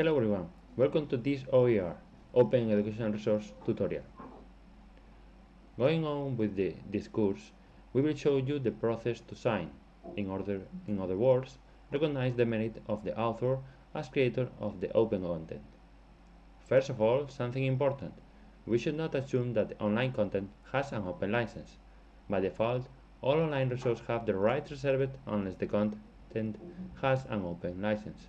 Hello everyone, welcome to this OER, Open Educational Resource tutorial. Going on with the, this course, we will show you the process to sign, in, order, in other words, recognize the merit of the author as creator of the open content. First of all, something important, we should not assume that the online content has an open license. By default, all online resources have the right reserved unless the content has an open license.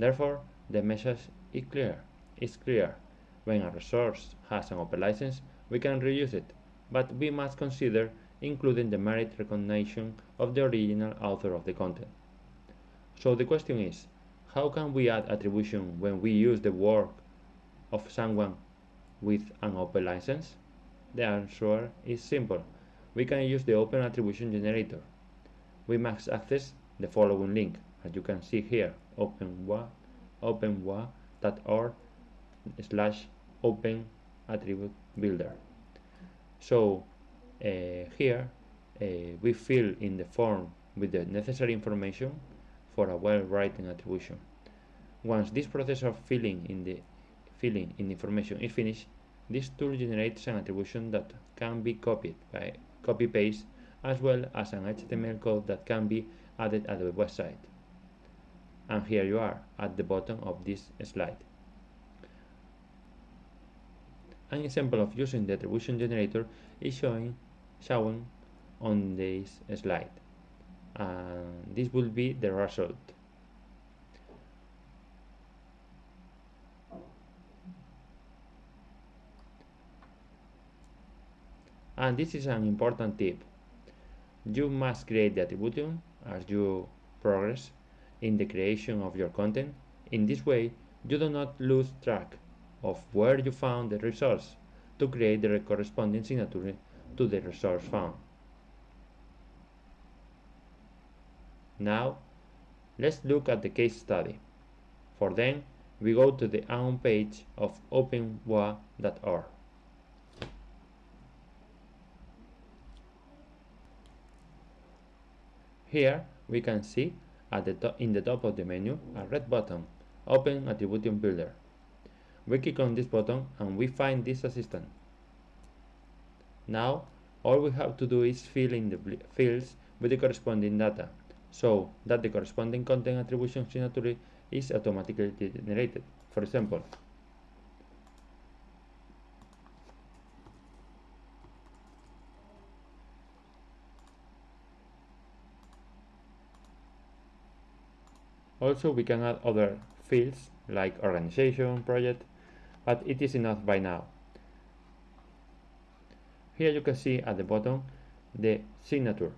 Therefore, the message is clear. It's clear. When a resource has an open license, we can reuse it, but we must consider including the merit recognition of the original author of the content. So the question is, how can we add attribution when we use the work of someone with an open license? The answer is simple. We can use the Open Attribution Generator. We must access the following link, as you can see here, openwa openwa.org slash open attribute builder. So uh, here uh, we fill in the form with the necessary information for a well-written attribution. Once this process of filling in the filling in information is finished, this tool generates an attribution that can be copied by copy paste as well as an HTML code that can be added at the website and here you are at the bottom of this slide. An example of using the attribution generator is showing, shown on this slide and this will be the result. And this is an important tip. You must create the attribution as you progress in the creation of your content. In this way, you do not lose track of where you found the resource to create the corresponding signature to the resource found. Now, let's look at the case study. For then, we go to the home page of openwa.org. Here, we can see at the in the top of the menu a red button, Open Attribution Builder. We click on this button and we find this assistant. Now, all we have to do is fill in the fields with the corresponding data, so that the corresponding content attribution signature is automatically generated. For example, Also, we can add other fields like organization, project, but it is enough by now. Here you can see at the bottom the signature.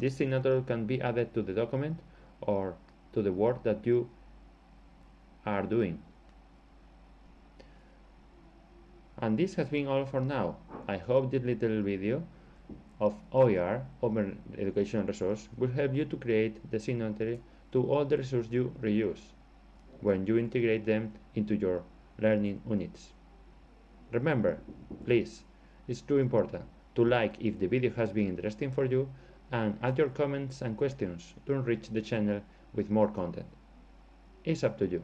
This signature can be added to the document or to the work that you are doing. And this has been all for now. I hope this little video of OER, Open Education Resource, will help you to create the signature to all the resources you reuse when you integrate them into your learning units. Remember, please, it's too important to like if the video has been interesting for you and add your comments and questions to enrich the channel with more content. It's up to you.